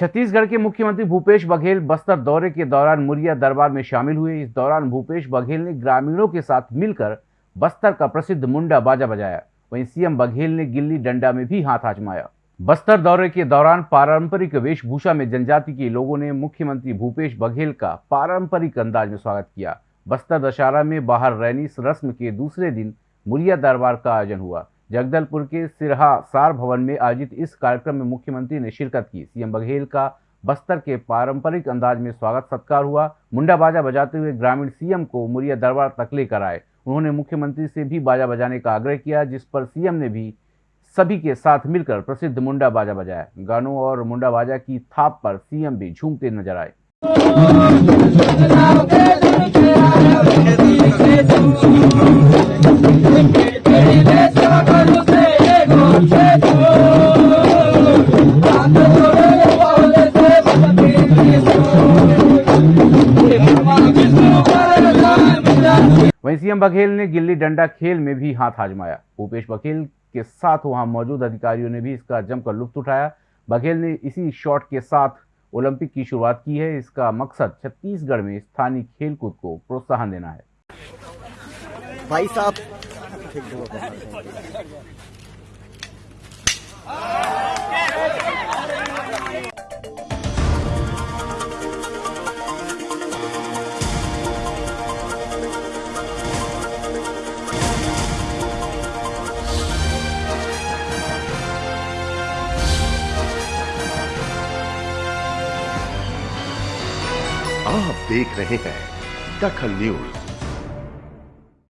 छत्तीसगढ़ के मुख्यमंत्री भूपेश बघेल बस्तर दौरे के दौरान मुरिया दरबार में शामिल हुए। इस दौरान भूपेश बघेल ने ग्रामीणों के साथ मिलकर बस्तर का प्रसिद्ध मुंडा बाजा बजाया। वहीं सीएम बघेल ने गिल्ली डंडा में भी हाथ आजमाया। बस्तर दौरे के दौरान पारंपरिक वेशभूषा में जनजाति के लोगों ने मुख्यमंत्री भूपेश बघेल का पारंपरिक अंदाज में स्वागत किया। बस्तर दशहरा में बाहर रैनी रस्म के दूसरे दिन मुरिया दरबार का आयोजन हुआ। जगदलपुर के सिरहा सार भवन में आयोजित इस कार्यक्रम में मुख्यमंत्री ने शिरकत की। सीएम बघेल का बस्तर के पारंपरिक अंदाज में स्वागत सत्कार हुआ। मुंडा बाजा बजाते हुए ग्रामीण सीएम को मुरिया दरबार तक लेकर आए। उन्होंने मुख्यमंत्री से भी बाजा बजाने का आग्रह किया, जिस पर सीएम ने भी सभी के साथ मिलकर प्रसिद्ध मुंडा बाजा बजाया। गानों और मुंडा बाजा की थाप पर सीएम भी झूमते नज़र आए। वहीं सीएम बघेल ने गिल्ली डंडा खेल में भी हाथ आजमाया। भूपेश बघेल के साथ वहाँ मौजूद अधिकारियों ने भी इसका जमकर लुत्फ उठाया। बघेल ने इसी शॉट के साथ ओलंपिक की शुरुआत की है। इसका मकसद छत्तीसगढ़ में स्थानीय खेलकूद को प्रोत्साहन देना है। भाई साहब। आप देख रहे हैं दखल न्यूज़।